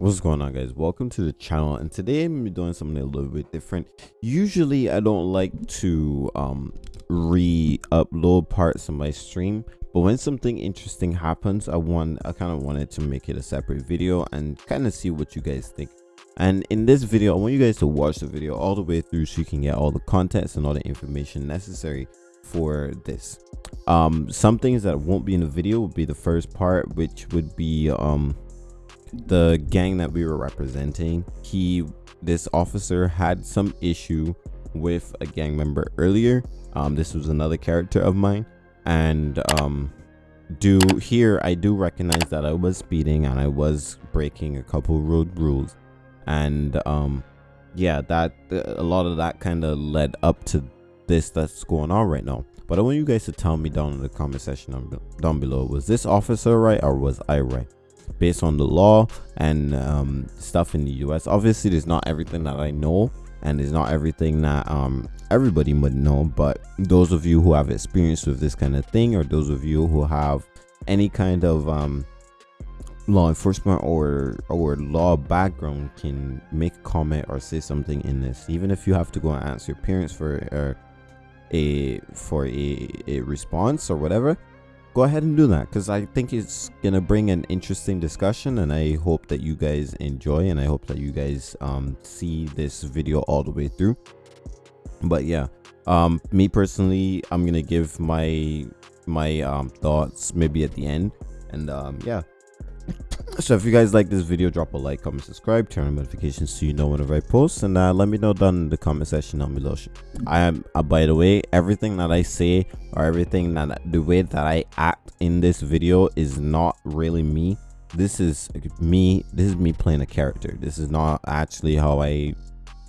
What's going on guys? Welcome to the channel and today I'm doing something a little bit different. Usually I don't like to um re-upload parts of my stream but when something interesting happens I want I kind of wanted to make it a separate video and kind of see what you guys think. And in this video I want you guys to watch the video all the way through so you can get all the context and all the information necessary for this. Um some things that won't be in the video would be the first part which would be um the gang that we were representing he this officer had some issue with a gang member earlier. Um this was another character of mine. And um do here i do recognize that i was speeding and i was breaking a couple road rules. And um yeah that a lot of that kind of led up to this that's going on right now. But i want you guys to tell me down in the comment section down below was this officer right or was i right based on the law and um, stuff in the US. Obviously, there's not everything that I know and there's not everything that um, everybody would know, but those of you who have experience with this kind of thing or those of you who have any kind of um, law enforcement or or law background can make a comment or say something in this even if you have to go and ask your parents for a for a, a response or whatever go ahead and do that because I think it's gonna bring an interesting discussion and I hope that you guys enjoy and I hope that you guys um, see this video all the way through. But yeah um, me personally I'm gonna give my my um, thoughts maybe at the end and um, yeah so if you guys like this video drop a like comment subscribe turn on notifications so you know whenever i post and uh, let me know down in the comment section down below. I am uh, by the way everything that i say or everything that the way that i act in this video is not really me. This is me this is me playing a character. This is not actually how i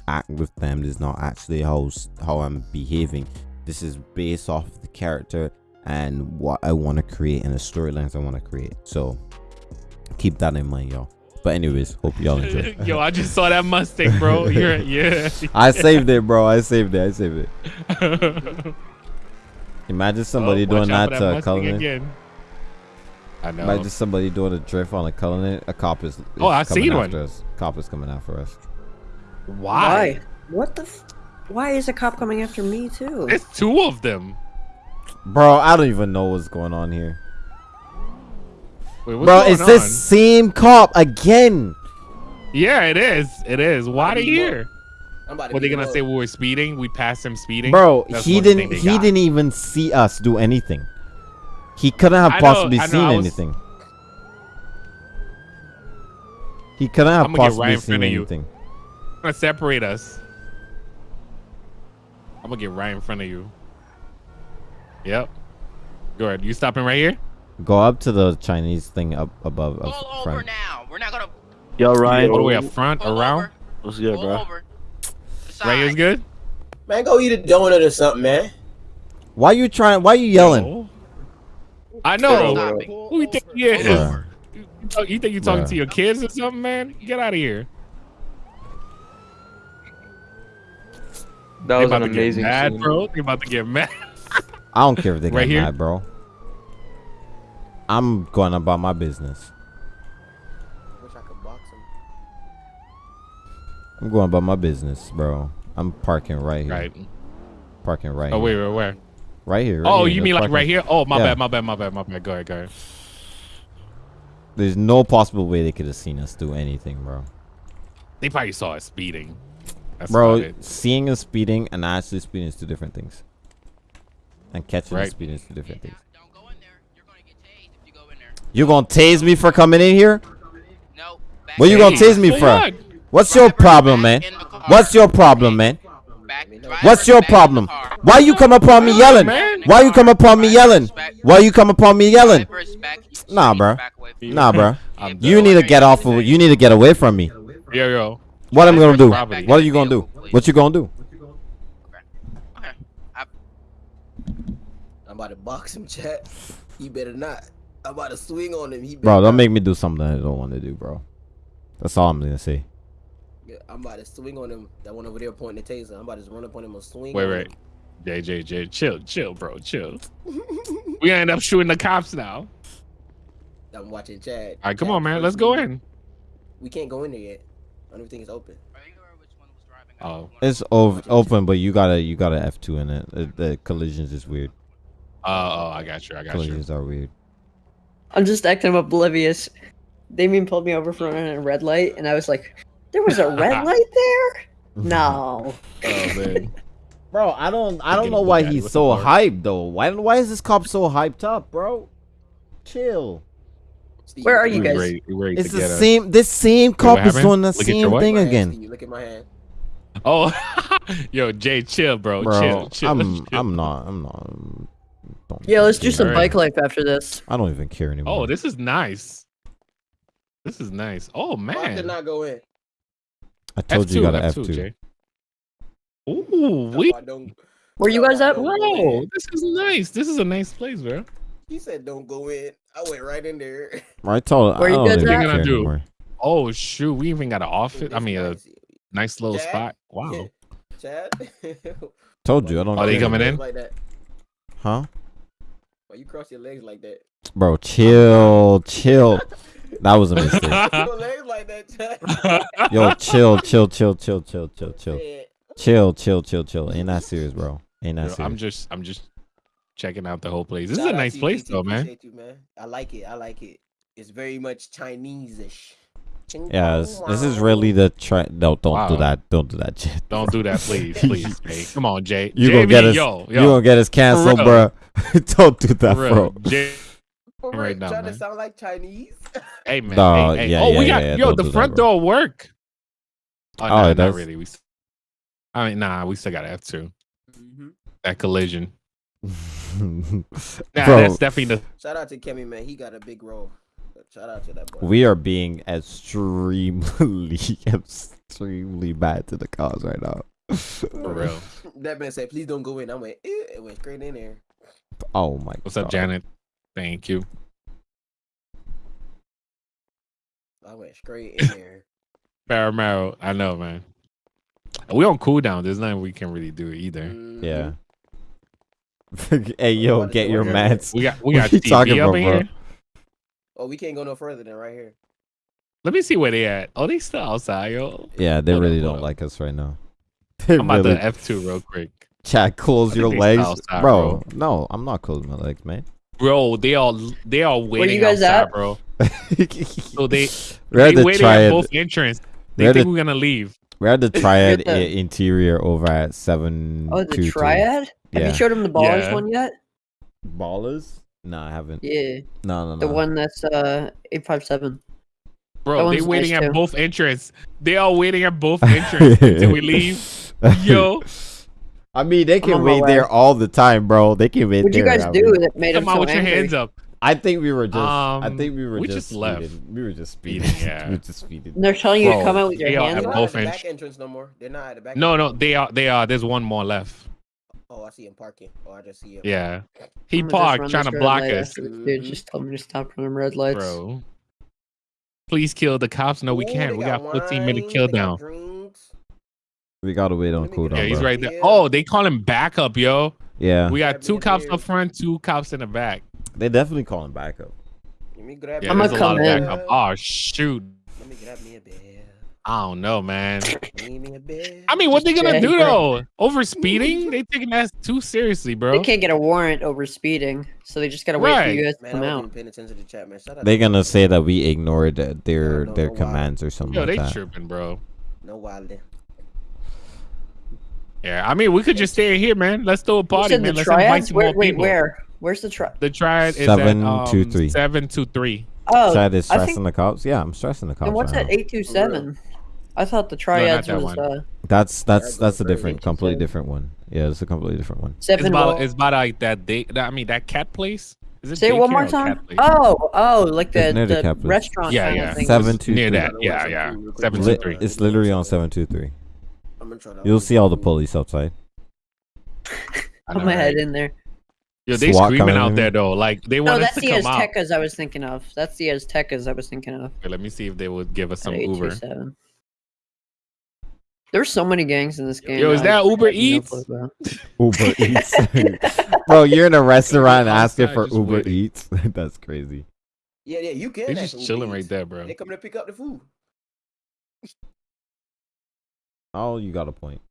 act with them. This is not actually how how i'm behaving. This is based off the character and what i want to create and the storylines i want to create. So keep that in mind, y'all. But anyways, hope y'all enjoy. Yo, I just saw that Mustang, bro. You're yeah. I saved it, bro. I saved it. I saved it. Imagine oh, somebody oh, doing that, that to Cullinan. Again. I know. Imagine somebody doing a drift on a Cullinan. A cop is, is oh, I seen one. Us. Cop is coming after us. Why? Why? What the? Why is a cop coming after me too? It's two of them. Bro, I don't even know what's going on here. Wait, Bro, it's on? this same cop again. Yeah, it is. It is. Why are they here? What are they gonna say? We were speeding. We passed him speeding. Bro, That's he didn't. He got. didn't even see us do anything. He couldn't have possibly know, seen was, anything. He couldn't have possibly right seen anything. I'm gonna separate us. I'm gonna get right in front of you. Yep. Go ahead. You stopping right here? Go up to the Chinese thing up above. Pull up front. over now. We're not gonna. Yo, Ryan. All the way up front, Pull around. Over. What's good, Pull bro? Over. Ray is good. Man, go eat a donut or something, man. Why you trying? Why you yelling? No. I know. Who you think you is? You, you think you talking to your kids or something, man? Get out of here. That was an amazing mad, scene. bro. You about to get mad. I don't care if they right get here? mad, bro. I'm going about my business. I wish I could box him. I'm going about my business, bro. I'm parking right here. Right. Parking right. Oh wait, wait, where? Right here. Right oh, here. you mean like right here? Oh, my yeah. bad, my bad, my bad, my bad. Go ahead, go ahead. There's no possible way they could have seen us do anything, bro. They probably saw us speeding. That's bro, seeing us speeding and actually speeding is two different things. And catching right. speeding is two different things. You gonna tase me for coming in here? No. What you gonna tase me for? What's your problem, man? What's your problem, man? What's your problem? Why you come upon me yelling? Why you come upon me yelling? Why you come upon me yelling? Nah, bro. Nah, bro. You need to get off of. You need to get away from me. Yo, yo. What I'm I gonna do? What are you gonna do? What you gonna do? I'm about to box him, chat. You better not. I'm about to swing on him. He bro, don't make me do something I don't want to do, bro. That's all I'm gonna say. Yeah, I'm about to swing on him. That one over there pointing the taser. I'm about to run up on him and swing. Wait, wait. JJJ, chill, chill, bro, chill. we end up shooting the cops now. I'm watching Chad. All right, come Chad on, man. Let's go in. We can't go in there yet. Everything is open. Oh. It's ov- open, but you gotta you gotta F two in it. The, the collisions is weird. Oh, oh, I got you. I got you. Collisions are weird. I'm just acting oblivious. Damien pulled me over for running a red light, and I was like, "There was a red light there." No. Oh man. Bro, I don't I don't know why he's so hyped though. Why why is this cop so hyped up, bro? Chill. Where are you at We guys? ready, we ready It's the get us. same. This same cop what is happened? doing the Look same thing Look at hand, again, Steve, Look at my hand. Oh, yo, Jay, chill, bro. bro. chill, chill. I'm chill. I'm not I'm not. Don't Yeah, let's do some care. bike life after this. I don't even care anymore. Oh, this is nice. This is nice. Oh man. I did not go in? I told F2, you you got to F2, F two. Jay. Ooh, we. I don't. Where you guys at? Don't go Bro, in. this is nice. This is a nice place, bro. He said, "Don't go in." I went right in there. I told. Where I you guys even at? Gonna do? anymore. Oh shoot, we even got an office. I mean, a nice. nice little Jack? spot. Wow. Chad. Told you I don't. Are they coming in? Like that. Huh? Why you cross your legs like that? Bro, chill, chill. That was a mistake. your legs like that, Yo, chill, chill, chill, chill, chill, chill, chill, chill, chill, chill, chill. Ain't that serious, bro? Ain't that serious? I'm just, I'm just checking out the whole place. This is a nice place, though, man. appreciate You, man. I like it. I like it. It's very much Chinese-ish. Ching Yeah, this, this is really the try. No, don't do that. Don't do that, Jay. Don't do that, please, please. Jay. Come on, Jay. You gonna get us- Yo, yo. You yo, gonna get us canceled, bro. don't do that, for bro. Jay, For right real, now, trying man. to sound like Chinese. hey man. No, hey, hey. yeah, oh, yeah, we got yeah, yo. don't The do that, front bro. door work. Oh, Oh, nah, it not really. We. I mean, nah. We still got F two. hmm That collision. Nah, bro, that's definitely the. Shout out to Kemi, man. He got a big role. Shout out to that boy. we are being extremely, extremely bad to the cause right now. For real. that man said, "Please don't go in." I went. Eh, it went straight in there. Oh my. God. What's up, Janet? Thank you. I went straight in there. Paramaro. I know, man. We on cooldown. There's nothing we can really do either. Mhm. Yeah. hey yo, What is get your mats. We got we What got you TV talking up about, in bro? here. Oh, we can't go no further than right here. Let me see where they at. Oh, they still outside, yo. Yeah, they Hold up, really hold don't up. like us right now. They I'm about really. to F two real quick, Chat, close I your think they legs, outside, bro. No, I'm not closing my legs, man. bro. They all they all waiting you guys outside, at? bro. So they we're at they the waiting at triad. both entrance. They We're at think the, we're gonna leave. we're at the triad the- i- interior over at seven. Oh, the triad. Have Yeah. you showed him the ballers Yeah. one yet? Ballers? No, I haven't. Yeah, No, no, no. the one that's uh eight five seven. Bro, they one's waiting nice at too. both entrance. They are waiting at both entrance until we leave. Yo, I mean, they can on wait there all the time, bro. They can wait there. What'd you guys I do mean- that made him come on so with your hands up. I think we were just. I Um, think we were we just, just left. speeding. We were just speeding. Speeding, yeah. we were just speeding. And they're telling you Bro, to come out with your they hands at They're up. not both at the back entrance no more. They're not at the back. No, no, they are. They are. There's one more left. Oh, I see him parking. Oh, I just see him. Yeah, he I'm gonna just parked trying to block light us, Dude, just tell me to stop running red lights. bro. Please kill the cops. No, we Ooh, can't. they We got 15 minute wine, kill down. We gotta wait on Let me cooldown, Yeah, he's bro. right there. Oh, they call him backup, yo. Yeah, We got two cops up front, two cops in the back. they definitely calling backup. Let me grab. Yeah, I'ma me a lot of come in. backup. Oh shoot. Let me grab me a beer. I don't know, man. Need me a beer. I mean, what they gonna do though? Over speeding? They taking that too seriously, bro. They can't get a warrant over speeding, so they just gotta wait for you guys to Man, come out. wasn't even paying attention to the chat, man. Shout out They're to gonna you. say that we ignored uh, their No, no, their no, why? commands or something Yo, like they that. tripping, bro. No wilding. Yeah, I mean, we could just stay here, man. Let's throw a You party, man. the Let's invite triads? some Where, more wait, people. where? Where's the tri? The triad is Seven, at, um, two, three. Seven two three. Oh, Triad is I stressing think. the cops. Yeah, I'm stressing the cops. And what's right that? now. Eight two seven. I thought the triads that was one. uh That's that's that's a different, crazy. completely different one. Yeah, it's a completely different one. It's seven. about it's about like that day. That, I mean, that cat place. Is it Say it one more time. Oh, oh, like the, It's the the Capitals. restaurant. Yeah, yeah. Of. Seven two near three. that. Yeah, yeah. Seven two it's literally on seven two three. I'm gonna try to. You'll see all the police outside. I Put know, my head in there. Yo, they SWAT screaming out there though. Like they No, want us that's to the come out. Aztecas I was thinking of. That's the Aztecas I was thinking of. Okay, let me see if they would give us some Uber. 827. There's so many gangs in this game. Yo, is I that Uber have no Eats? clue. Uber Eats. Bro, you're in a restaurant asking for Uber waiting. Eats. That's crazy. Yeah, yeah, you can. They ask just Uber chilling right Eats. there, bro. They coming to pick up the food. Oh, you got a point.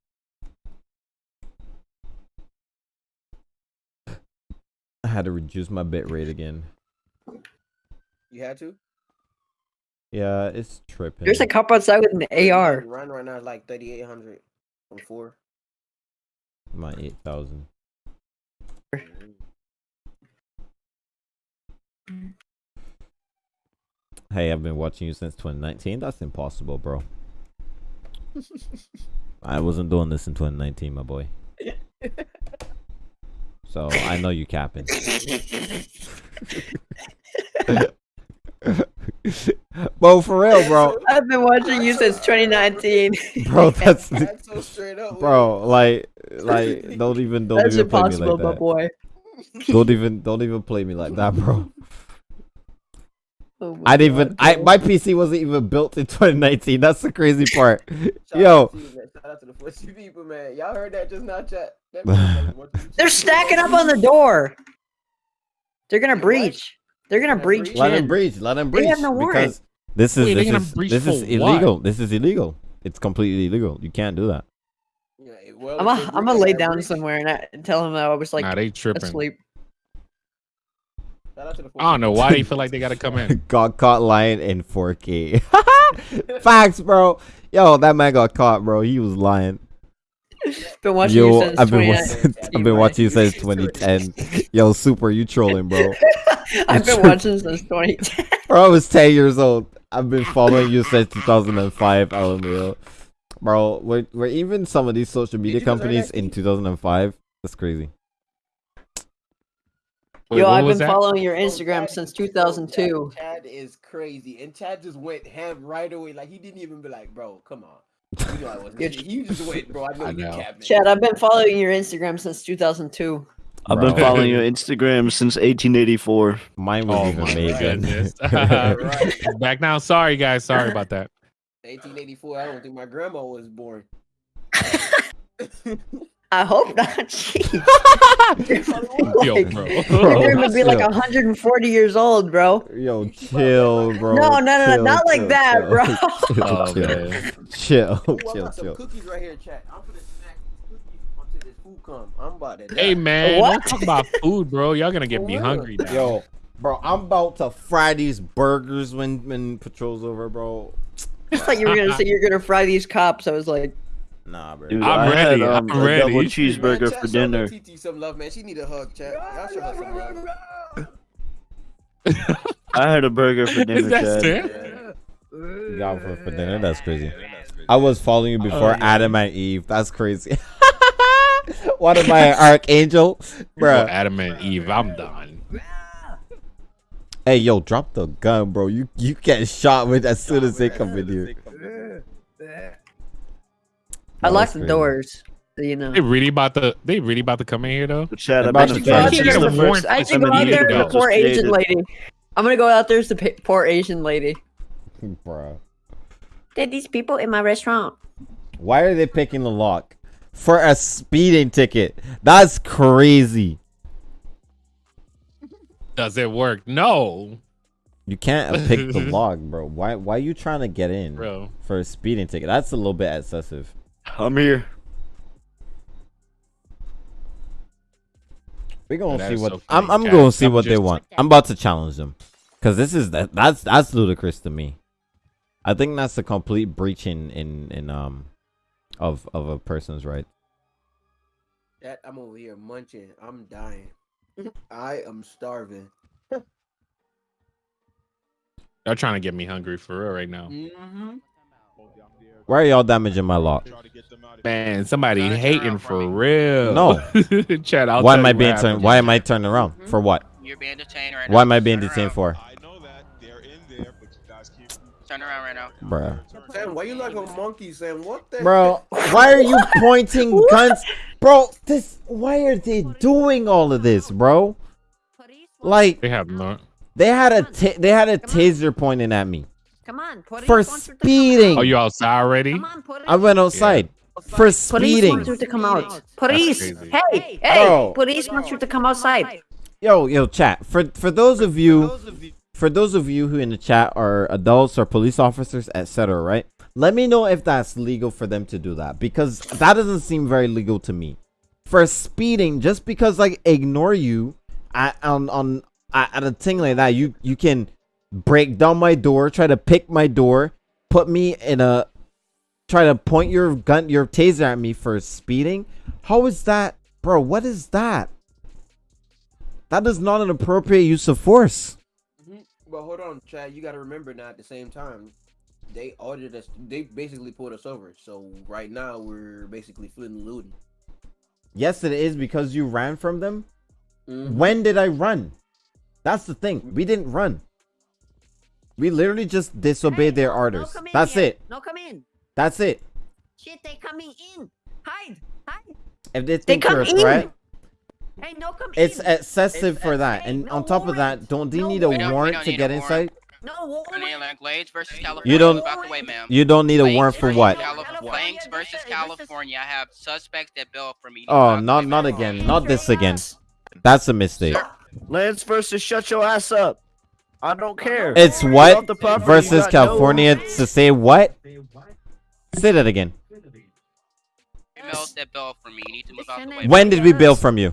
I had to reduce my bit rate again. You had to. Yeah, it's tripping. There's a cop outside with an AR. Run right now is like 3,800 from four. my eight thousand. Hey, I've been watching you since 2019. That's impossible, bro. I wasn't doing this in 2019, my boy. So I know you capping. bro, for real, bro. I've been watching you since 2019. Bro, that's That's so straight up. bro. Like, like, don't even, don't That's even play me like that. boy. Don't even, don't even play me like that, bro. Oh I didn't even, I my PC wasn't even built in 2019. That's the crazy part. Shout Yo. out to you. Shout out to the Fusty people, man. Y'all heard that just now, chat. That man like, what the- They're stacking up on the door. They're gonna breach. They're gonna Gonna breach. breach? Let them in. breach. Let him They breach. have no warrant. because this is Wait, this is this is for what? illegal. This is illegal. It's completely illegal. You can't do that. Yeah, well, I'm if gonna they I'm gonna lay down breach. somewhere and, I, and tell him that I was like nah, they tripping. asleep. Shout out to the I don't know why they feel like they gotta come in. got caught lying in 4K. Facts, bro. Yo, that man got caught, bro. He was lying. Been watching you Yo, since I've been watching, I've been watching you since 2010. Yo, super, you trolling, bro. I've been watching since 2010. Bro, I was 10 years old. I've been following you since 2005, LMAO. Bro, we're, we're even some of these social media you just heard companies in 2005. That's crazy. Wait, Yo, I've been that? following your Bro, Instagram Chad- since 2002. Chad, Chad is crazy, and Chad just went ham right away. Like he didn't even be like, "Bro, come on." You know I wasn't. You're- just went, bro. I know I you know. Chad, I've been following your Instagram since 2002. I've been Bro. following your Instagram since 1884. Mine was Oh even my made then. goodness. Right. Back now. Sorry, guys. Sorry about that. 1884. I don't think my grandma was born. I hope not. Jeez. Yo, Like, bro. Bro, gonna be like 140 years old, bro. Yo, chill, bro. No, no, no, Chill, not like that, chill. bro. Chill, Oh, chill, man. chill, Ooh, chill, chill. cookies right here, chat. I'm gonna come. I'm about to. Hey man, What? don't talk about food, bro. Y'all gonna get me hungry now. Yo, bro, I'm about to fry these burgers when when patrol's over, bro. I thought you were gonna say you're gonna fry these cops. I was like, Nah, bro. Dude, I'm I ready, had um, I'm a ready. double Man, Man, cheeseburger chat, for dinner. TT some love, man. She need a hug, chat. Y'all show her some love. I had a burger for dinner, Is that Chad. Sam? You got for, for dinner? That's crazy. I was following you before Oh, yeah. Adam and Eve. That's crazy. what am I, an archangel, Bro, bro? Adam and Eve, I'm done. Hey, yo, drop the gun, bro. You you get shot with as soon as they come in here. I That locked the doors. You know. They really about to they really about to come in here though. But Chad, I've About been to a I fan should since get the a first I should go out there to the poor Asian lady. I'm gonna go out there to the pa- poor Asian lady. Bro. There these people in my restaurant. Why are they picking the lock for a speeding ticket? That's crazy. Does it work? No, You can't pick the log, bro. Why why you trying to get in bro. for a speeding ticket? That's a little bit excessive. I'm here. We're gonna That see what so I'm. I'm Cat, gonna see I'm what they want. I'm about to challenge them, cause this is that. That's that's ludicrous to me. I think that's a complete breach in in in um of of a person's right. Chat, I'm over here munching. I'm dying. I am starving. Y'all trying to get me hungry for real right now. Mm-hmm. Why are y'all damaging my lock? Man, somebody hating for real. No. Chad. I'll why am I being turned? Why am I turned around? For what? You're being detained right Why now. am I being Turn detained around. for? I know that they're in there, but you guys keep. Turn around right now. Bruh. Sam, why you like a monkey, Sam? What the? Bro, why are you pointing guns? Bro, this why are they doing all of this, bro? Like They have no. they had a they had a taser pointing at me Come on, police for want you to come speeding. Oh, you outside already? Come on, police. I went outside for Police speeding. want you to come out. Police, hey, hey, Bro. police want you to come outside. Yo, yo, chat. For for those of you for those of you who in the chat are adults or police officers, etc., right? Let me know if that's legal for them to do that because that doesn't seem very legal to me. For speeding, just because like ignore you at, on on at, at a thing like that, you you can break down my door, try to pick my door, put me in a try to point your gun your taser at me for speeding. How is that, bro? What is that? That is not an appropriate use of force. But hold on, Chad. You got to remember now. At the same time, they audited us. They basically pulled us over. So right now we're basically fleeing and eluding. Yes, it is because you ran from them. Mhm. When did I run? That's the thing. We didn't run. We literally just disobeyed Hey, their no- no orders. That's yet. it. No come in. That's it. Shit, they coming in. Hide. Hide. If they think come you're a in. Threat, Hey, no come it's in. excessive It's- for that. hey, And no on top of that, don't they No need a We warrant don't to get a inside? no warrant. Land Glades versus You don't- Back away, ma'am. You don't need a Flanks warrant for what? Calif- versus versus- California. I have suspects that bill for me. Oh, not not again. Not this again. That's a mistake. Sir, Lange versus shut your ass up. I don't care. It's what off the property, versus got no- California to say what? Say that again. Females that bill for me. You need to move out the way. When did we bail from you?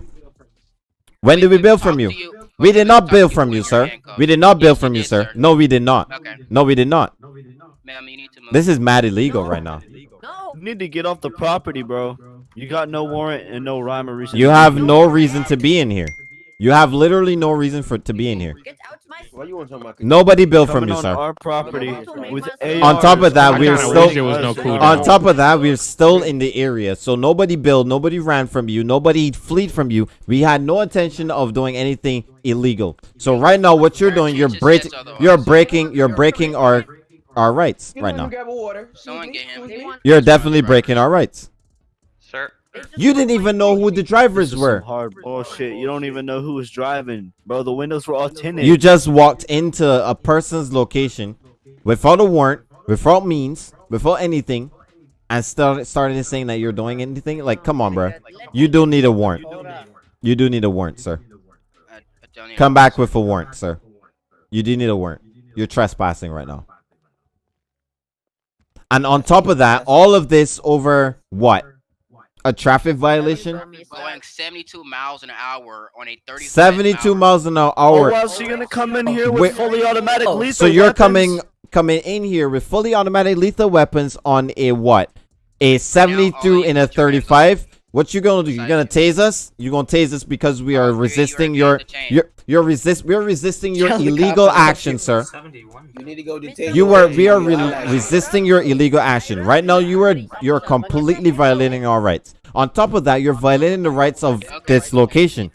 When did we bill from you? We did not bill from you, sir. We did not bill Yes, you from you, sir. sir. No, we did not. No, we did not. ma'am, you need to move. This is mad illegal right now. No. You need to get off the property, bro. You got no warrant and no rhyme or reason. You have no reason to be in here. You have literally no reason for to be in here. Get out my. Why you want to talk about? Nobody built from you, on sir. our property with On top of that, we're still wish there was no on top of that, we're still in the area. So nobody built, nobody ran from you, nobody fled from you. We had no intention of doing anything illegal. So right now, what you're doing, you're breaking, you're breaking, you're breaking our our rights right now. Grab a water. Someone get him. They want. You're definitely breaking our rights. Sir, they just You didn't even know who the drivers were. some hard oh, bullshit. You don't even know who was driving, bro. The windows were all tinted. You just walked into a person's location without a warrant, without means, without anything, and started started saying that you're doing anything. Like, come on, bro. You do need a warrant. You do need a warrant, sir. I, I don't Come back with a warrant, sir. You do need a warrant. You're trespassing right now. And on top of that, all of this over what? A traffic violation? Going 72 miles an hour on a 30. 72 miles an hour. Oh, or else you're gonna come in here with Wait. fully automatic Oh, lethal So you're weapons? coming coming in here with fully automatic lethal weapons on a what? A 72 and a 35? What you gonna do? You're gonna tase us? You're gonna tase us because we are resisting you are your your you're resist we're resisting your illegal action, sir. You need to go detain. You are we are re- resisting your illegal action. Right now you are you're completely violating our rights. On top of that, you're violating the rights of this location.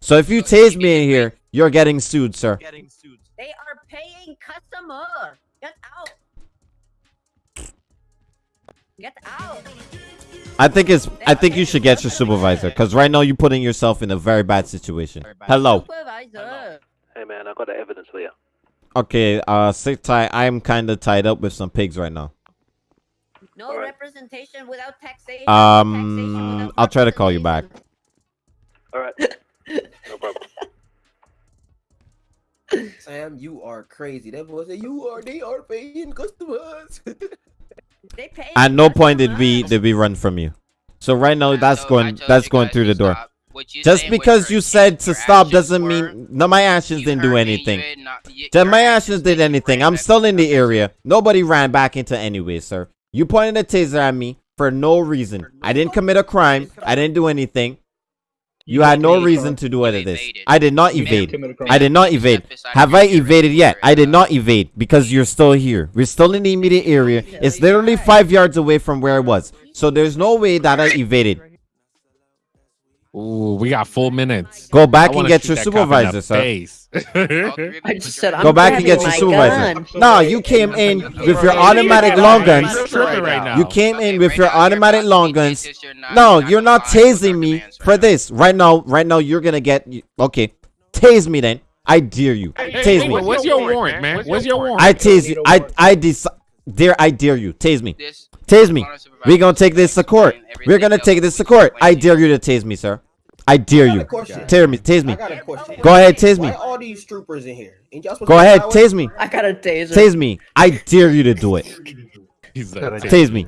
So if you tase me in here, you're getting sued, sir. They are paying customer. Get out. Get out. I think it's I think you should get your supervisor because right now you're putting yourself in a very bad situation. Hello. Supervisor. Hey man, I got the evidence for you. Okay, uh sit tight. I'm kinda tied up with some pigs right now. No Alright. representation without taxation. Um taxation without I'll try to call you back. Alright. no problem. Sam, you are crazy. That boy said you are. They are paying customers. They pay At no point did we customers. did we run from you. So right now I that's told- going that's going through the door. stop. Just because you said to stop doesn't mean no my actions didn't do heard me, you anything. did not- y- my actions did anything. I'm still in the area. Nobody ran back into anyway, sir. You pointed a taser at me for no reason. I didn't commit a crime. I didn't do anything. You had no reason to do any of this. I did not evade. I did not evade. Have I evaded yet? I did not evade because you're still here. We're still in the immediate area. It's literally five yards away from where I was. So there's no way that I evaded. Ooh, we got full minutes. Go back and get your that cop in the supervisor, sir. I just said I'm Go back and get your supervisor. gun. No, you came in with your automatic long guns. You're tripping right now. You came in with your automatic long guns. tased, you're not- No, you're you're not complying tasing me for this. Right now, right now, you're gonna get. Okay, tase me then. I dare you. Tase me. What's your warrant, man? What's your warrant? I tase you. I I decide. Dare I dare you. Tase me. Tase me. We're gonna take this to court. We're gonna take this to court. I dare you to tase me, sir. I dare I you. a question. Tase me. Tase I me. got a question. Go ahead, tase me. Why all these troopers in here? Ain't y'all supposed Go ahead, tase me. I got a taser. Tase me. I dare you to do it. Tase me.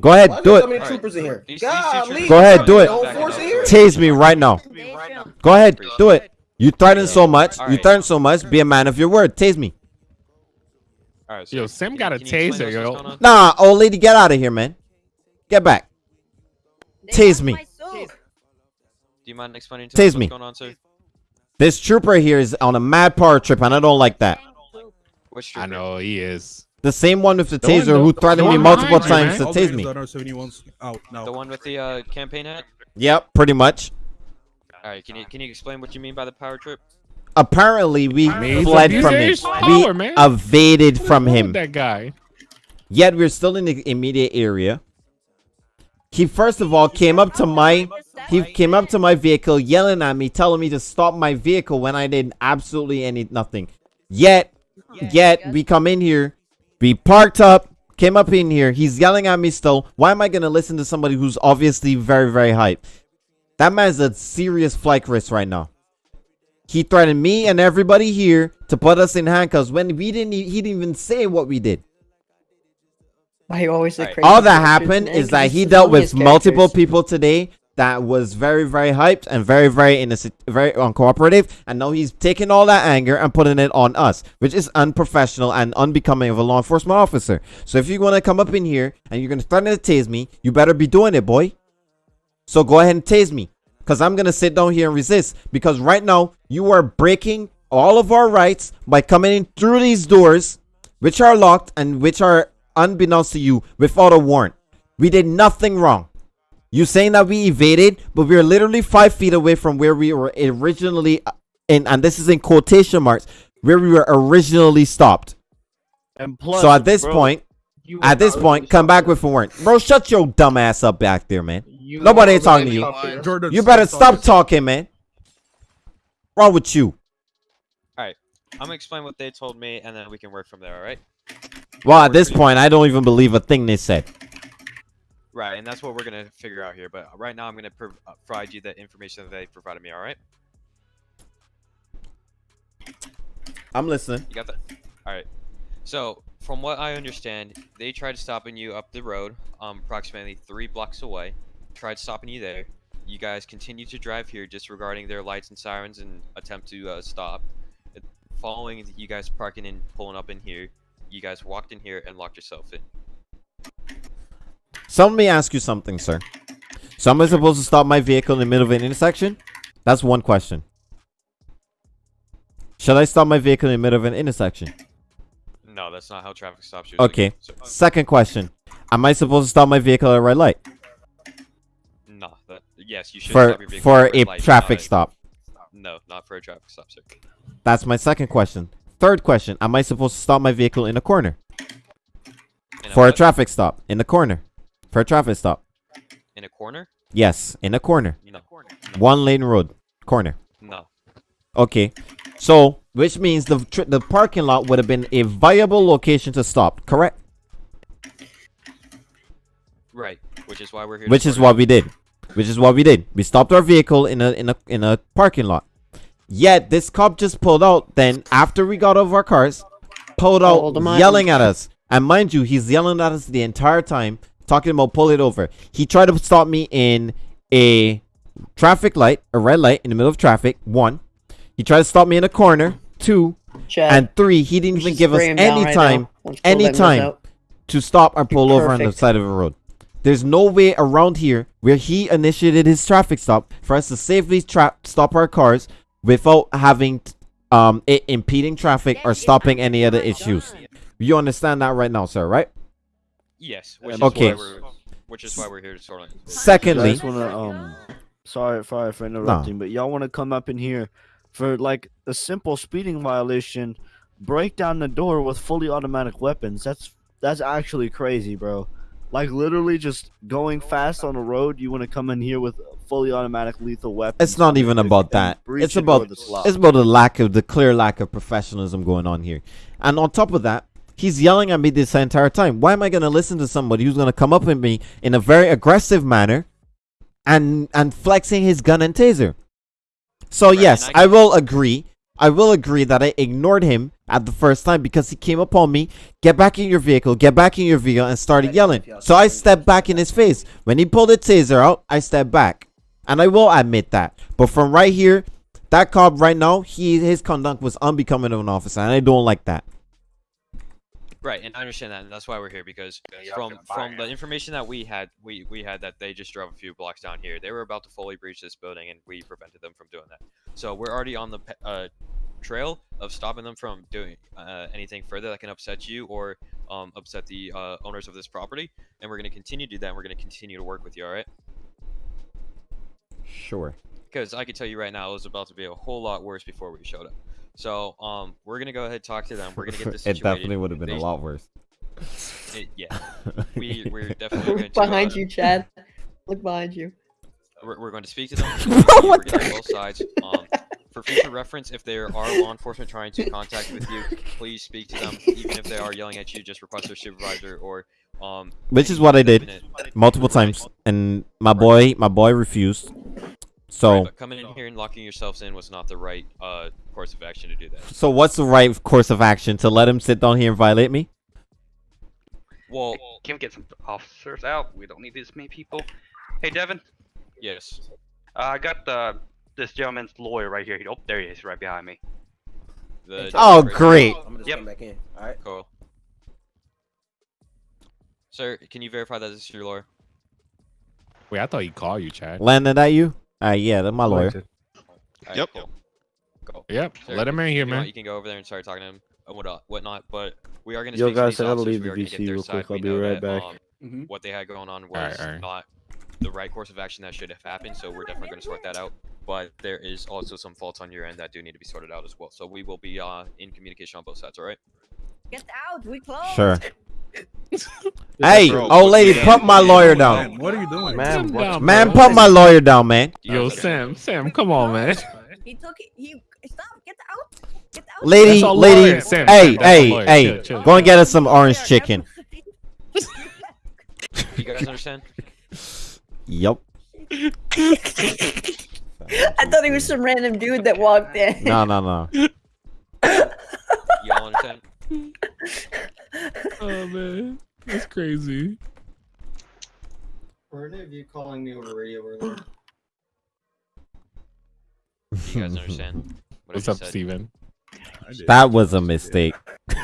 Go ahead, Why do there so it. many troopers in here? These- these two Golly, troopers- Go ahead, do it. The force here? Tase me right now. Go ahead, do it. You threaten so much. You threaten so much. Be a man of your word. Tase me. All right. So Yo, Sim got a can you explain taser, yo. Nah, old lady, get out of here, man. Get back. Tase me. Do you mind explaining to Tase me. what's going on, sir? This trooper here is on a mad power trip, and I don't like that. Which I know he is. The same one with the The one- taser who the threatened one me multiple times to tase me. The one with the uh, campaign hat? Yep, pretty much. All right. Can you can you explain what you mean by the power trip? Apparently, we I mean, he's fled from him. his We power, man. evaded from him. That guy. Yet we're still in the immediate area. He first of all came up to my he came up to my vehicle yelling at me, telling me to stop my vehicle when I did absolutely any nothing. Yet yet we come in here, we parked up, came up in here, he's yelling at me still. Why am I gonna listen to somebody who's obviously very, very hype? That man's a serious flight risk right now. He threatened me and everybody here to put us in handcuffs when we didn't e- he didn't even say what we did. Why you always the Alright. crazy all that happened is that he dealt with multiple people today that was very very hyped and very very innocent very uncooperative. And now he's taking all that anger and putting it on us which is unprofessional and unbecoming of a law enforcement officer. So if you want to come up in here and you're going to threaten to tase me you better be doing it boy. So go ahead and tase me because i'm going to sit down here and resist. Because right now you are breaking all of our rights by coming in through these doors which are locked and which are unbeknownst to you without a warrant. We did nothing wrong you saying that we evaded, but we are literally five feet away from where we were originally, uh, in, and this is in quotation marks, where we were originally stopped. And plus, so at this bro, point, you at this point, come back with a warrant, bro. Shut your dumb ass up back there, man. You Nobody ain't talking to you. stopping. Jordan, You better stop talking, man. Wrong with you? All right. I'm gonna explain what they told me, and then we can work from there. All right? Well, at this point, I don't even believe a thing they said. Right, and that's what we're gonna figure out here. But right now, I'm gonna uh, provide you the information that they provided me. All right? I'm listening. You got that? All right. So, from what I understand, they tried stopping you up the road, um, approximately three blocks away. Tried stopping you there. You guys continued to drive here, disregarding their lights and sirens, and attempt to uh, stop. Following you guys parking and pulling up in here, you guys walked in here and locked yourself in. So me ask you something, sir. So am I supposed to stop my vehicle in the middle of an intersection? That's one question. Should I stop my vehicle in the middle of an intersection? No, that's not how traffic stops you. Okay. Uh, second question. Am I supposed to stop my vehicle at a red light? No, that yes, you should For stop your vehicle for at a red light, traffic stop. No, not for a traffic stop, sir. That's my second question. Third question. Am I supposed to stop my vehicle in a corner? In For a what? traffic stop. In the corner. For a traffic stop. In a corner? Yes, in a corner. No. One lane road. Corner. No. Okay. So, which means the tr- the parking lot would have been a viable location to stop, correct? Right. Which is why we're here. Which is what we did. Which is what we did. We stopped our vehicle in a in a in a parking lot. Yet this cop just pulled out. Then after we got out of our cars, pulled out Hold 'em on. yelling at us. And mind you, he's yelling at us the entire time, talking about pull it over. He tried to stop me in a traffic light, a red light in the middle of traffic. One. He tried to stop me in a corner. Two. Chad, and three. He didn't even give us spray him down any right time, now. Once Phil any time to stop and pull over on the side of the road. There's no way around here where he initiated his traffic stop for us to safely tra- stop our cars without having t- um it impeding traffic or stopping any other issues. You understand that right now, sir, right? Yes. Which is Okay. Why we're, which is why we're here to sort out. I Secondly, just wanna um, sorry, sorry for interrupting, but y'all want to come up in here for like a simple speeding violation, break down the door with fully automatic weapons. That's that's actually crazy, bro. Like literally just going fast on the road, you want to come in here with fully automatic lethal weapons. it's not even about that. It's about the it's about the lack of the clear lack of professionalism going on here. And on top of that, he's yelling at me this entire time. Why am I going to listen to somebody who's going to come up at me in a very aggressive manner and and flexing his gun and taser. So Right, yes, I I will agree. I will agree that I ignored him at the first time because he came upon me, get back in your vehicle, get back in your vehicle, and started yelling. So I stepped back in his face. When he pulled the taser out, I stepped back. And I will admit that. But from right here, that cop right now, he his conduct was unbecoming of an officer, and I don't like that. Right, and I understand that, and that's why we're here because from from the information that we had, we we had that they just drove a few blocks down here. They were about to fully breach this building, and we prevented them from doing that. So we're already on the uh, trail of stopping them from doing uh, anything further that can upset you or um, upset the uh, owners of this property. And we're going to continue to do that. And we're going to continue to work with you. All right? Sure. Because I can tell you right now, it was about to be a whole lot worse before we showed up. So um, we're gonna go ahead and talk to them. We're gonna get this it definitely would have been a lot worse. it- yeah, we we're definitely going to. behind uh, you, Chad. Look behind you. We're, we're going to speak to them. We're Bro, what going to both sides. Um, for future reference, if there are law enforcement trying to contact with you, please speak to them. Even if they are yelling at you, just request their supervisor or um. Which is what I did multiple times, and my boy, my boy refused. So, Right, but coming in here and locking yourselves in was not the right uh course of action to do that. so what's the right course of action to let him sit down here and violate me? Well, Can we get some officers out? We don't need this many people. Hey, Devin, yes. uh, I got uh, this gentleman's lawyer right here. Oh, there he is, right behind me. The Oh, great. I'm gonna just Yep. come back in. All right. Cool. Sir, can you verify that this is your lawyer? Wait, I thought he called you, Chad. Landed at you? Uh, yeah, that's my lawyer. Alright, Yep. Cool. Cool. Yep, Sir, let him in here, you want, man. You can go over there and start talking to him and what whatnot. But we are going to Yo, guys, I these gotta leave the VC real quick. We I'll be right that, back. um, Mhm. what they had going on was Alright, alright. not the right course of action that should have happened. So we're definitely going to sort that out. But there is also some faults on your end that do need to be sorted out as well. So we will be uh, in communication on both sides. All right. Get out. We close. Sure. Hey, old lady, yeah. pump my lawyer down. What are you doing? Man, down, Man, bro. pump my lawyer down, man. Yo, Sam, Sam, come on, man. He took it. He stop. Get out. Get out. Lady, lady, Sam, hey, Sam, that's hey, lawyer. hey, Chill, chill. go and get us some orange chicken. You guys understand? Yup. I thought he was some random dude that walked in. No, no, no. You all understand? Oh man, that's crazy. Were any of you calling me over radio earlier? You guys understand? What What's up, said? Steven? That was a mistake.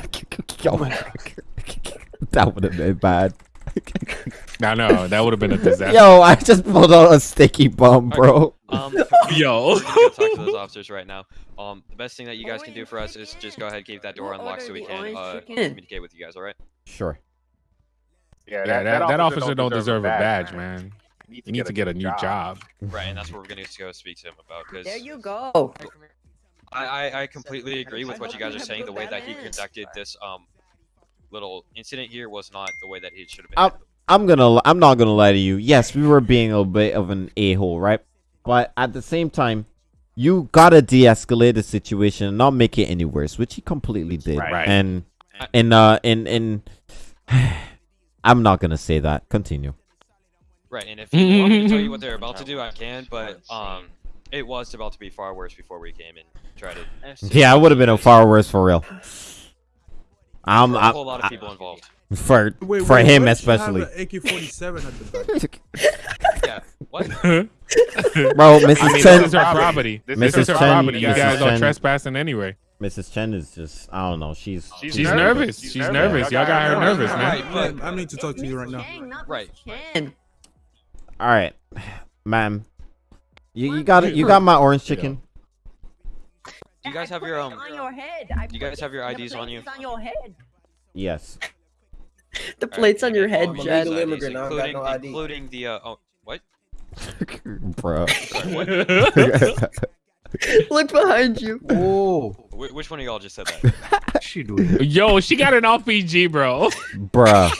Yo, that would have been bad. No, no, that would have been a disaster. Yo, I just pulled out a sticky bomb, bro. Um, Yo. we're gonna talk to those officers right now. Um, the best thing that you guys can do for us is just go ahead and keep that door unlocked so we can uh, communicate with you guys. All right? Sure. Yeah, that, that, officer don't deserve a badge, man. You need to get a new job. Right, and that's what we're gonna go speak to him about. Because There you go. I, I I completely agree with what you guys are saying. The way that he conducted this um little incident here was not the way that he should have been. I'm, I'm gonna, I'm not gonna lie to you. Yes, we were being a bit of an a-hole, right? But at the same time, you gotta de-escalate the situation and not make it any worse, which he completely did. Right. And, in, uh, in, in, I'm not gonna say that. Continue. Right, and if you want me to tell you what they're about to do, I can. But um, it was about to be far worse before we came and tried to. Yeah, it would have been a far worse for real. I'm, For a I'm whole lot of people involved. for Wait, for wait, him why does have especially. AK-47 at the back. Yeah. What? Bro, I Mrs. mean, Chen, this is her property. This Mrs. is her Chen, property. You Mrs. guys are Chen- trespassing anyway. Mrs. Chen is just, I don't know. She's She's, nervous. She's, nervous. Y'all got her nervous, man. Right, but Man, I need to talk to you right now. Right. And all right, ma'am. You, you got it. You got my orange chicken. do you guys have your um? on your head. I You guys have your IDs on you? on your head. Yes. the plates on your head, All of you Chad. guys' Illegal IDs, immigrant, I don't got including no ID. including the uh oh what? Bro. Look behind you. Whoa. Wh- which one of y'all just said that? she doing? Yo, she got an RPG, bro. Bruh.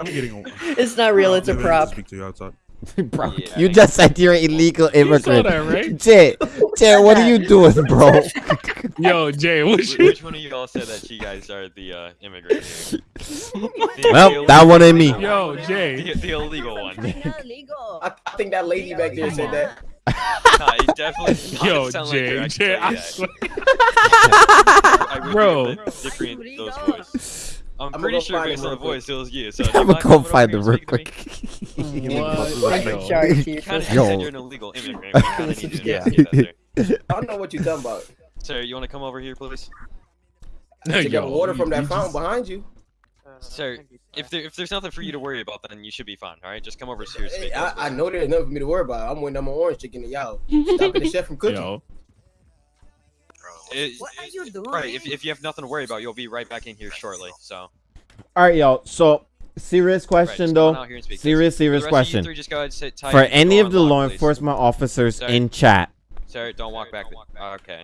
I'm getting. It's not real. It's a I'm gonna prop. Speak to you outside. bro, Yeah, you just said you're an illegal immigrant. that, right? Jay, Jay, what are you doing, bro? Yo, Jay, Which, which one of you all said that you guys are the uh, immigrant? The- Well, that one ain't me. Yo, Jay. The, the illegal one. Illegal. I, I think that lady back there said that. Nah, he definitely Yo, Jay, like Jay. I I can swear. tell you that. I Bro. get different those voices. I'm I'ma pretty sure find based him on the voice, it was you. So I'm gonna go coming find here them real speaking mm, to me? quick. What? Yo. Shark You teeth. kind of Yo. said you're an illegal immigrant. We kind of need to Yeah. investigate that, sir. I don't know what you're talking about. Sir, you want to come over here, please? Take Yo, that water from that you fountain behind you. Sir, if there if there's nothing for you to worry about, then you should be fine. All right, just come over here. Hey. I, I know there's nothing for me to worry about. I'm waiting on my orange chicken to y'all. Stopping the chef from cooking. Yo, It- What are you doing? right, if, if you have nothing to worry about, you'll be right back in here shortly. So, All right, y'all. So, serious question come though. on out here and speak, please. Serious, For serious rest of you question. three, just go ahead and sit tight For any of the law please. enforcement officers Sir. in chat, Sir, don't walk back. Okay.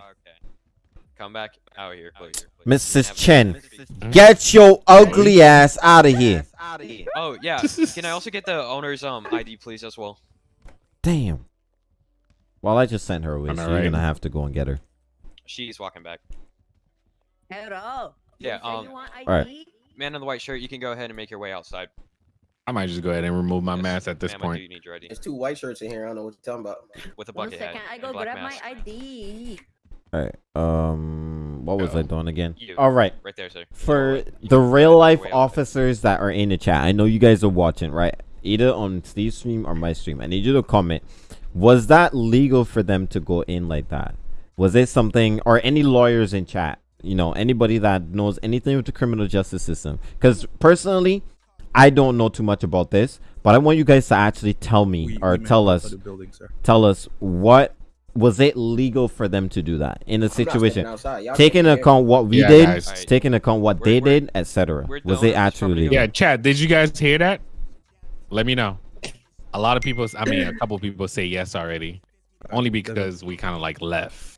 Come back out here, please. Mrs. Chen, Mrs. get your ugly ass out of here. Oh yeah. Can I also get the owner's um ID, please, as well? Damn. Well, I just sent her away, so I you're gonna have to go and get her. She's walking back. Hello. Yeah, You um, you want Alright. ID? Man in the white shirt, you can go ahead and make your way outside. I might just go ahead and remove my Yes, mask at this ma'am, I do point. need your ID There's two white shirts in here. I don't know what you're talking about. with a One bucket hat second. I and go a black grab mask. my ID. All right. Um, what was I doing again? You. All right. Right there, sir. For Right. the real life Way out there. officers that are in the chat, I know you guys are watching, right? Either on Steve's stream or my stream. I need you to comment. Was that legal for them to go in like that? Was it something, or any lawyers in chat? You know, anybody that knows anything with the criminal justice system? Because personally, I don't know too much about this, but I want you guys to actually tell me We- or we tell us, the building, tell us what was it legal for them to do that in a I'm not standing situation? outside. Y'all Take into account what we Yeah, did, guys. Alright. take into account what We're- they we're- did, etc. Was it actually legal? Yeah, Chad, did you guys hear that? Let me know. A lot of people, I mean, a couple people say yes already, only because we kind of like left.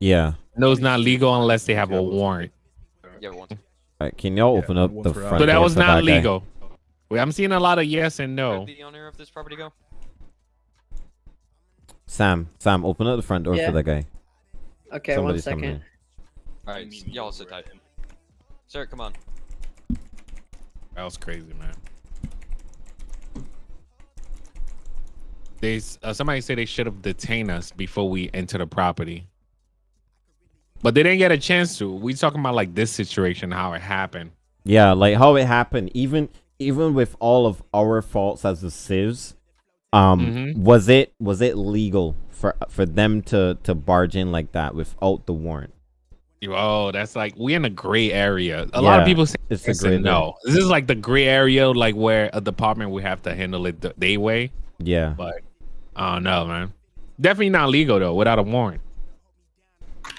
Yeah. No, it's not legal unless they have a warrant. Yeah, one. Alright, can y'all Yeah, open up the front us. So that was not that legal. Wait, I'm seeing a lot of yes and Where'd no. the owner of this property go? Sam, Sam, open up the front door Yeah. for that guy. Okay, Somebody's one coming second. All right, y'all sit tight. Sir, come on. That was crazy, man. They uh, somebody said they should have detained us before we enter the property, but they didn't get a chance to. We talking about like this situation, how it happened. Yeah, like how it happened. Even even with all of our faults as the civs, um, Mhm. was it was it legal for for them to to barge in like that without the warrant? Oh, that's like we in a gray area. A lot of people say it's a gray no. This is like the gray area, like where a department would have to handle it the they way. Yeah. But I don't know, man. Definitely not legal though, without a warrant.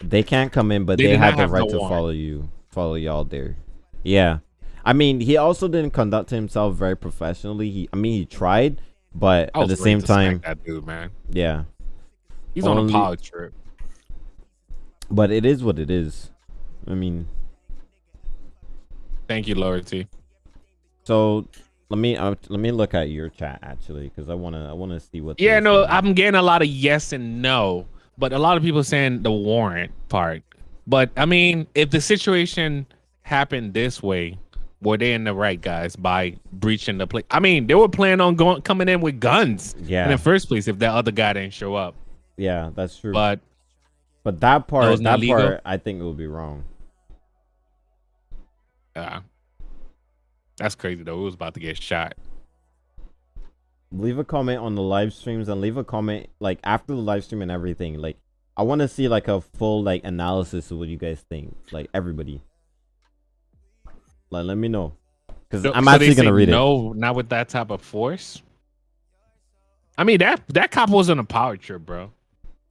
They can't come in, but They they, the right the to warrant. follow you, follow y'all there. Yeah, I mean, he also didn't conduct himself very professionally. He, I mean, he tried, but at the same time, that dude, man. yeah. He's on a power trip. But it is what it is. I mean, Thank you, loyalty. so let me uh, let me look at your chat actually, because I wanna I wanna see what. Yeah, no. I'm getting a lot of yes and no, but a lot of people saying the warrant part. But I mean, if the situation happened this way, were they in the right, guys, by breaching the place? I mean, they were planning on going coming in with guns Yeah. in the first place if that other guy didn't show up. Yeah, that's true. But but that part, not that part, I think it would be wrong. uh, that's crazy though. It was about to get shot. Leave a comment on the live streams and leave a comment like after the live stream and everything like i want to see like a full like analysis of what you guys think like everybody like let me know because So- i'm so actually gonna say read it No, not with that type of force. I mean that that cop was on a power trip, bro,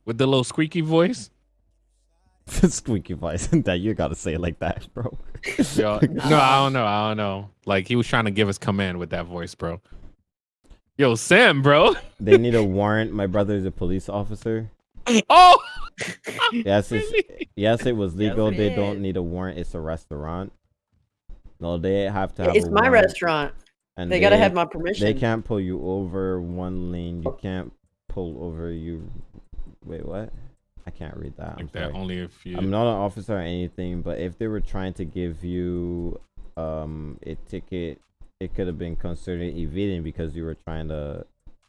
with the little squeaky voice. squeaky voice that you gotta say it like that bro Yo, no, I don't know. I don't know. Like he was trying to give us command with that voice, bro. Yo, Sam, bro. they need a warrant my brother is a police officer Oh, yes it's, yes it was legal they don't need a warrant it's a restaurant no they have to have It's a my warrant. restaurant. And They gotta have my permission. They can't pull you over one lane. You can't pull over you. Wait, what? I can't read that. I'm that. sorry. Only if you. I'm not an officer or anything, but if they were trying to give you um a ticket, it could have been considered evading because you were trying to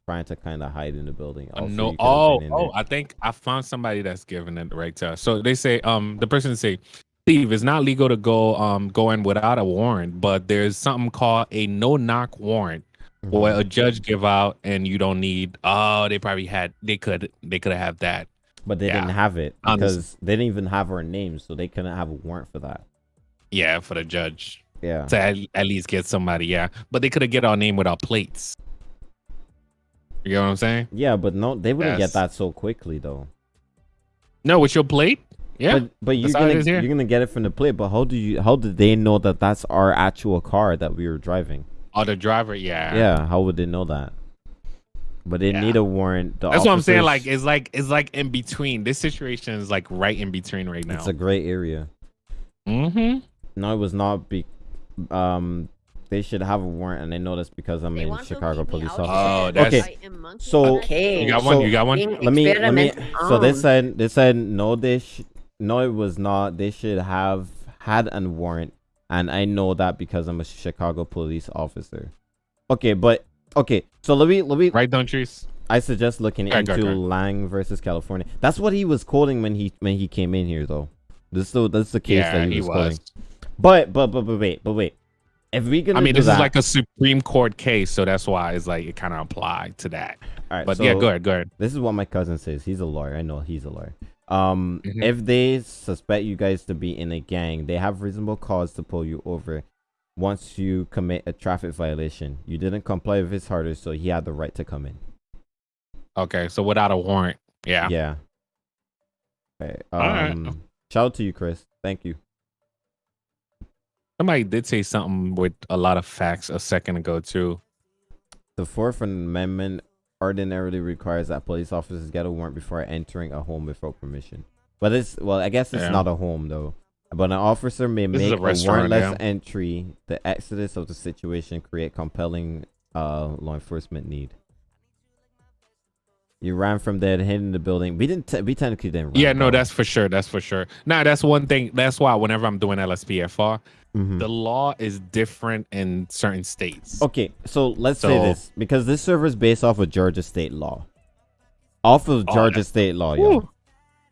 trying to kind of hide in the building. Also, no. you could have Oh, oh. I think I found somebody that's giving it the right to. So they say, um, the person say, Steve, it's not legal to go, um, go in without a warrant, but there's something called a no knock warrant, where Mm-hmm. a judge give out, and you don't need. Oh, they probably had. They could. They could have that. But they Yeah. didn't have it because they didn't even have her name, so they couldn't have a warrant for that. Yeah, for the judge. Yeah. To at, at least get somebody. Yeah, but they could have get our name without plates. You know what I'm saying? Yeah, but no, they wouldn't Yes. get that so quickly though. No, with your plate. Yeah, But but you're that's how it gonna you're gonna get it from the plate. But how do you how did they know that that's our actual car that we were driving? Oh, the driver. Yeah. Yeah, how would they know that? But they need a warrant. That's what I'm saying. Like it's like it's like in between. This situation is like right in between right now. it's a gray area. Mm-hmm. No, it was not. Be, um, they should have a warrant, and they know this because I'm a Chicago police officer. Oh, that's- okay. So Okay. You got one? so You got one? Let me. Let me. So they said. They said no. They sh- no. It was not. They should have had a warrant, and I know that because I'm a Chicago police officer. Okay, but okay. So let me. Let me. Right, don't trees. I suggest looking Okay, into okay, okay. Lange versus California. That's what he was quoting when he when he came in here, though. This is the, this is the case Yeah, that he he was, was. quoting. But but but but wait, but wait. If we gonna I mean, this that, is like a Supreme Court case, so that's why it's like it kind of applied to that. All right, but yeah, so go ahead, go ahead. This is what my cousin says. He's a lawyer. I know he's a lawyer. Um, Mhm. if they suspect you guys to be in a gang, they have reasonable cause to pull you over. Once you commit a traffic violation, you didn't comply with his orders, so he had the right to come in. Okay, so without a warrant, yeah. Yeah. Okay. All right. Um, shout out to you, Chris. Thank you. Somebody did say something with a lot of facts a second ago too. The Fourth Amendment ordinarily requires that police officers get a warrant before entering a home without permission. But it's well, I guess it's Yeah. not a home though. But an officer may This make a a, warrantless yeah. entry. The exodus of the situation create compelling uh law enforcement need. You ran from there, hid in the building. We didn't. T- we technically didn't. Run, Yeah, no, bro. that's for sure. That's for sure. Now, that's one thing. That's why whenever I'm doing LSPDFR, Mhm. the law is different in certain states. Okay, so let's say this because this server is based off of Georgia state law. Off of Oh, Georgia state law, yo.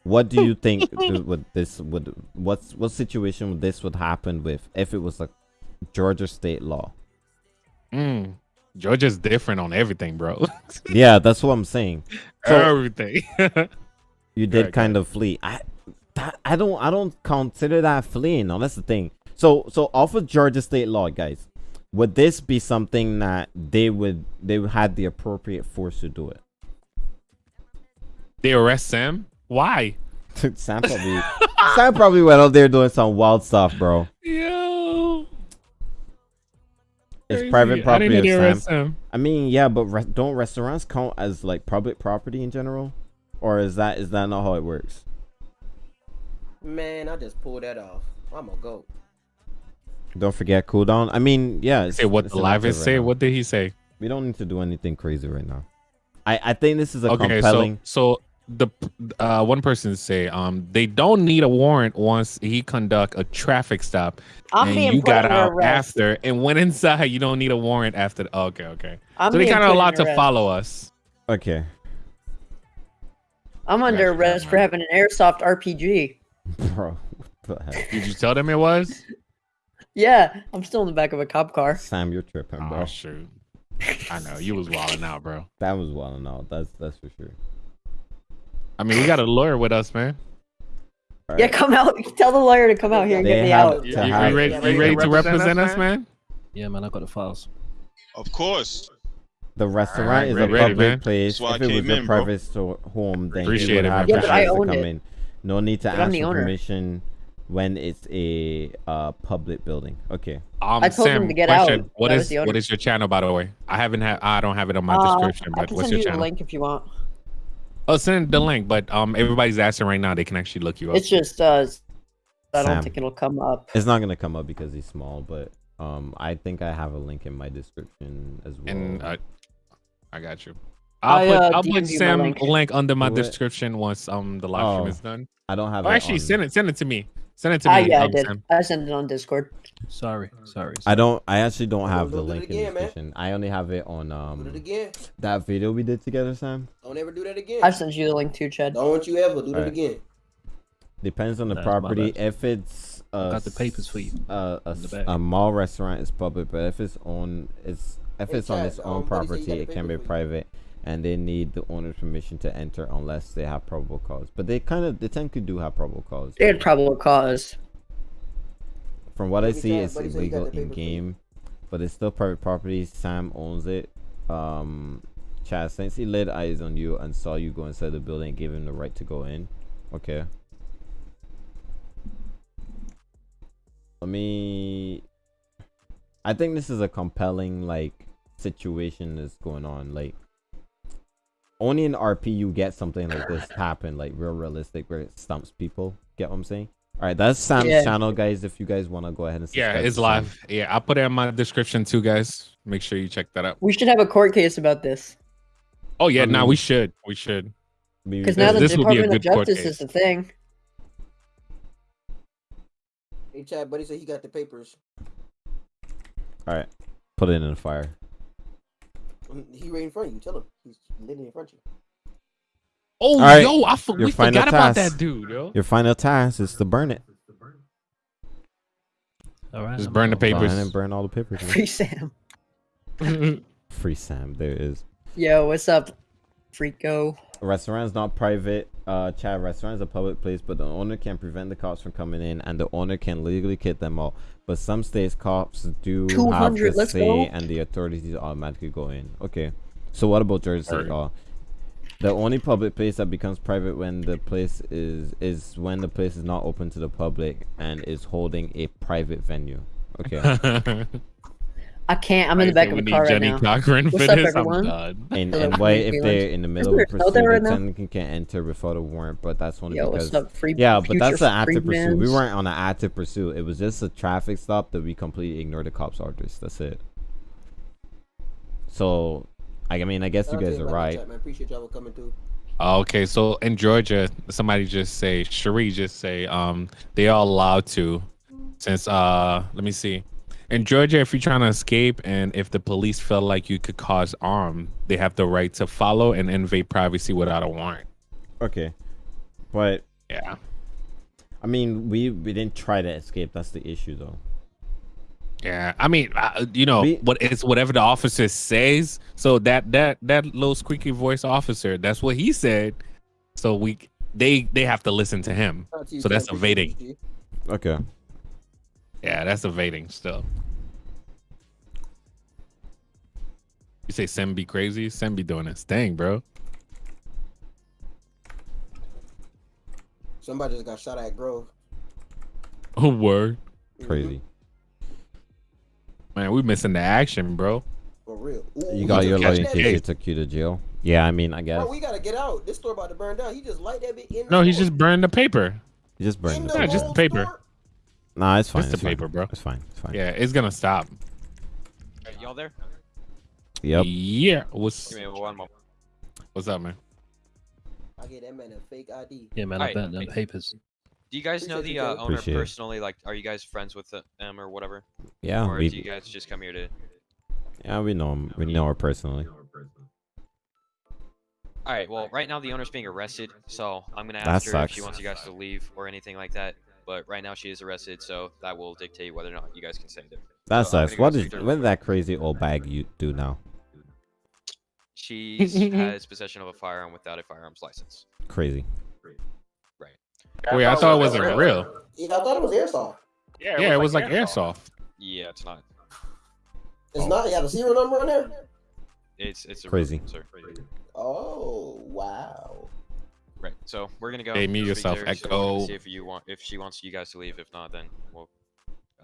What do you think th- would this would what's what situation would this would happen with if it was a Georgia state law? Mm. Georgia's different on everything, bro. Yeah, that's what I'm saying. So everything. you did Right, kind of flee. I that I don't I don't consider that fleeing. No, that's the thing. So so off of Georgia state law, guys, would this be something that they would they would had the appropriate force to do it? they arrest Sam. Why? Sam probably Sam probably went out there doing some wild stuff, bro. Yo. It's Crazy. private property didn't of Sam. Sam. I mean, yeah, but re- don't restaurants count as like public property in general, or is that is that not how it works? Man, I just pulled that off. I'm a goat. Don't forget cooldown. I mean, yeah. It's, Say what it's the an live is right say. now. What did he say? We don't need to do anything crazy right now. I I think this is a okay, compelling. so so the uh one person say um they don't need a warrant once he conduct a traffic stop I'm and you got under out arrest. after and went inside you don't need a warrant after the, okay okay I'm so they kind of put allowed to follow us Okay, I'm under arrest for having an airsoft RPG. bro. What the heck? did you tell them it was Yeah, I'm still in the back of a cop car. Sam, you're tripping, oh, bro. oh shoot I know you was wilding out bro That was well out. That's that's for sure. I mean we got a lawyer with us man All Yeah, come out. Tell the lawyer to come out here and They get me out. to you, you ready, you ready to represent us man Yeah, man, I got the files. Of course. The restaurant Alright, is ready, a ready, public man. place. That's why I If it was came a private store, home, then Appreciate you would it, man. have Yeah, the but I chance to come it. in. No need to But ask for owner. permission when it's a uh public building. Okay. um I told him Sam to get question out. what That was is the owner. what is your channel by the way I haven't had I don't have it on my Uh, description I but can what's send your you the channel link if you want. oh send the link but um everybody's asking right now they can actually look you up It's just uh, I don't think it'll come up. It's not gonna come up because he's small, but Um, I think I have a link in my description as well. And uh, I got you. I'll I, put uh, I'll put Sam link. link. under my Do it. description once um the live stream Oh, is done. I don't have Oh, it. actually, on- send it send it to me. Send it to Ah, me. yeah, I um, did. Sam. I sent it on Discord. Sorry, sorry. I don't. I actually don't have the don't do it link in again, the man. I only have it on Do it um again. that video we did together, Sam. Don't ever do that again. I sent you the link too, Chad. Don't you ever do that Alright. again. Depends on the That's my property. If it's uh, got the papers for you Uh, a, in the s- back. a mall restaurant is public, but if it's on it's if Hey, it's on its um, own buddy property, it can be private. you. Private, and they need the owner's permission to enter unless they have probable cause. But they kind of they tend to do have probable cause. They had probable cause. From what I see, Chad, it's buddy said he got illegal in for you. game, but it's still private property. Sam owns it. Um, Chad, since he laid eyes on you and saw you go inside the building, gave him the right to go in. Okay. Let me. I think this is a compelling like situation that's going on. Like, only in RP you get something like this happen, like real realistic, where it stumps people. Get what I'm saying? All right, that's Sam's Yeah. channel, guys. If you guys want to go ahead and Yeah, it's to Sam. live. Yeah, I'll put it in my description too, guys. Make sure you check that out. We should have a court case about this. Oh yeah, I now mean- we should. We should. Because now the This will be a Department of Justice is the thing. Hey, Chad, buddy said he got the papers. All right, put it in the fire. He right in front of you. Tell him. He's literally in front of you. Oh All right, yo, I for- we final forgot about that dude, yo. Your final task is to burn it. All right. Just I'm burn the papers. and burn all the papers. man. Free Sam. Free Sam. There it is. Yo, what's up, Freako? Restaurant's not private. Uh, Chad, Restaurant is a public place, but the owner can prevent the cops from coming in, and the owner can legally kick them out. But some states cops do have 200, the let's say, go. and the authorities automatically go in. Okay. So what about Jersey State Alright. The only public place that becomes private when the place is is when the place is not open to the public and is holding a private venue. Okay. I can't. I'm in the back of the a need car right Jenny now. Cochran What's up, everyone? And Hello, and why Frank if they're in the middle of a there a snow there pursuit, right they now? technically can enter without a warrant, but that's only Yo, because up, free? yeah, but that's an active pursuit. We weren't on an active pursuit. It was just a traffic stop that we completely ignored the cops' orders. That's it. So, I mean, I guess you guys are right. Chad, man. Appreciate y'all coming through. Okay, so in Georgia, somebody just say, Cherie just say, um, they are allowed to, since uh, let me see, in Georgia, if you're trying to escape and if the police feel like you could cause harm, they have the right to follow and invade privacy without a warrant. Okay, but Yeah. I mean, we we didn't try to escape. That's the issue, though. Yeah, I mean, uh, you know, what it's whatever the officer says. So that that that little squeaky voice officer, that's what he said. So we they they have to listen to him. Shout out to you, So that's Appreciate evading. Okay. Yeah, that's evading still. You say Sem be crazy? Sem be doing his thing, bro. Somebody just got shot at Grove. Oh word. Mm-hmm. Crazy. Man, we missing the action, bro. For real. Ooh, You got your just lawyer catch in that case bitch. took you to jail. Yeah, I mean, I guess Bro, we gotta get out. This store about to burn down. He just light that bit in. No, the he just burned the paper. you just burned in the the Yeah, paper. just the paper. store? Nah, it's fine. Just it's the fine. paper, bro. It's fine. It's fine. Yeah, it's gonna stop. Alright, y'all there? Yep. Yeah. What's Give me one moment. what's up, man? I get that man a fake ID. Yeah, man, I Alright, burnt them papers. Do you guys know the uh, owner Appreciate personally? Like, are you guys friends with the- them or whatever? Yeah, or we do you guys just come here to? yeah we know him. We know her personally. All right. Well, right now the owner's being arrested, so I'm gonna That ask her if she wants you guys to leave or anything like that. But right now she is arrested, so that will dictate whether or not you guys can stay there. That So I'm sucks. What did to what did that crazy old bag you do now? She has possession of a firearm without a firearms license. Crazy. Right. Wait, I thought it wasn't real. Yeah, I thought it was airsoft. Yeah, it was like airsoft. Yeah, it's not. It's not. You got a serial number on there. It's it's a Crazy. Sir. Oh wow. Right. So we're gonna go. Hey, mute speak to yourself, her, so Echo. See if you want, if she wants you guys to leave. If not, then we'll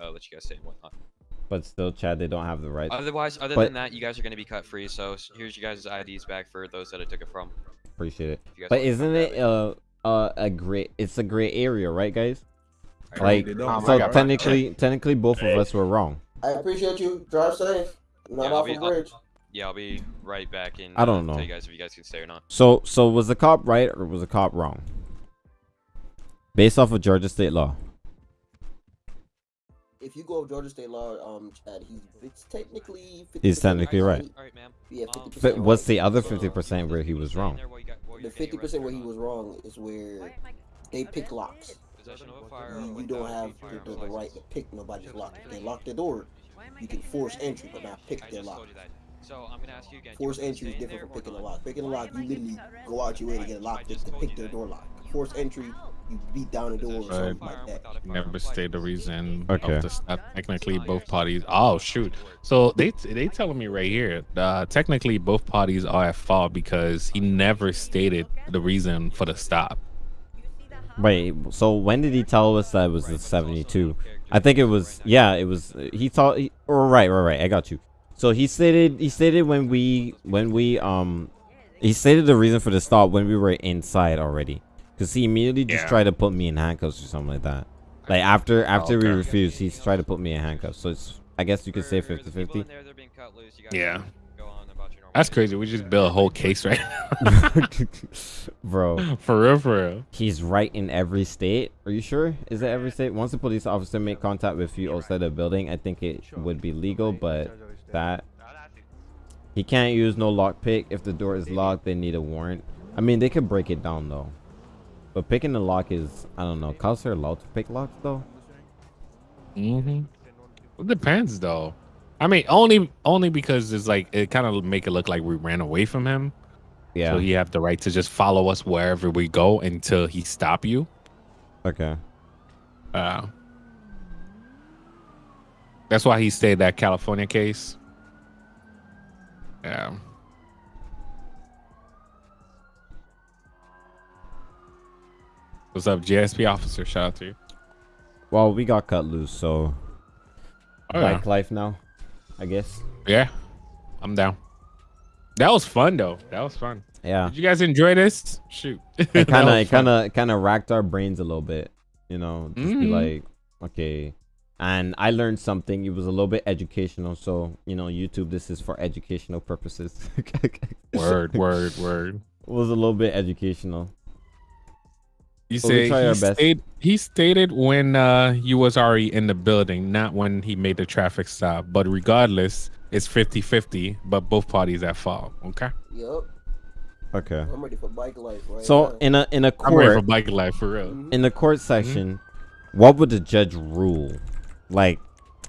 uh, let you guys stay and whatnot. But still, Chad, they don't have the right. Otherwise, other But- than that, you guys are gonna be cut free. So here's you guys' IDs back for those that I took it from. Appreciate it. If you guys But isn't grab it uh uh a great? It's a gray area, right, guys? Alright. Like They don't- so God. technically, technically both of us were wrong. I appreciate you. Drive safe. Not Yeah, I'll off be- a I'll- bridge. Yeah, I'll be right back in. I don't uh, know. Tell you guys if you guys can stay or not. So so was the cop right or was the cop wrong? Based off of Georgia state law. If you go with Georgia state law, um, Chad, he's it's technically. 50% He's technically right. Yeah, Um, 50% But what's the other fifty percent where he was wrong? The fifty percent where he was wrong is where they pick locks. You, you don't have the, the, the right to pick nobody's lock. If they lock the door, you can force entry, but not pick their lock. So I'm gonna ask you again. Force entry is different from picking a lock. Picking a lock, you literally go out your way to get a lock to, to pick their door lock. Force entry, you beat down the door or something like that. Never state the reason Okay. of the stop. Technically, both parties. Oh shoot! So they they telling me right here. Uh, technically, both parties are at fault because he never stated the reason for the stop. Wait, so when did he tell us that it was the 72? I think it was yeah, it was he thought he, or right, right, right. I got you. So he stated he stated when we when we um he stated the reason for the stop when we were inside already. Cuz he immediately just Yeah. tried to put me in handcuffs or something like that. Like after after we okay. refused, he's tried to put me in handcuffs. So it's I guess you could say 50-50. Yeah. That's crazy. We just built a whole case right now. Bro. For real, for real. He's right in every state. Are you sure? Is it every state? Once a police officer make contact with you outside the building, I think it would be legal, but that he can't use no lockpick. If the door is locked, they need a warrant. I mean, they could break it down though. But picking the lock is, I don't know. Cops are allowed to pick locks though. Mm-hmm. It depends though. I mean, only only because it's like it kind of make it look like we ran away from him. Yeah. So he have the right to just follow us wherever we go until he stop you. Okay. Uh, that's why he stayed that California case. Yeah. What's up, JSP officer? Shout out to you. Well, we got cut loose, so Oh, yeah. bike life now, I guess. Yeah, I'm down. That was fun though. That was fun. Yeah. Did you guys enjoy this? Shoot. it kind of it kind of kind of racked our brains a little bit you know just be Mhm. like okay and i learned something it was a little bit educational so you know youtube this is for educational purposes Word, word, word. it was a little bit educational You But we say try he, our best. stayed, he stated when uh, you was already in the building, not when he made the traffic stop. But regardless, it's 50-50, but both parties at fault. Okay. Yup. okay I'm ready for bike life right so now. in a in a I'm ready for court bike life for real. in the court section what would the judge rule like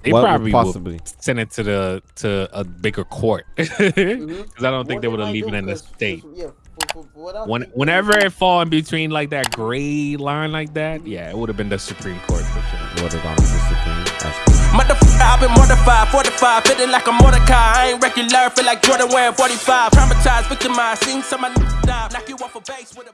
They what probably possibly send it to the to a bigger court mm-hmm. because I don't think they would have leave it in the state. Yeah, for, for, for what I When, whenever it fall in between like that gray line like that, yeah, it would have been the Supreme Court for sure. would have gone to the supreme that's cool. Motherfucker, I've been mortified, fortified, feeling like a Mordecai. I ain't regular, feel like Jordan wearing 45. Traumatized, victimized, seen some of my die. Knock you off a base with a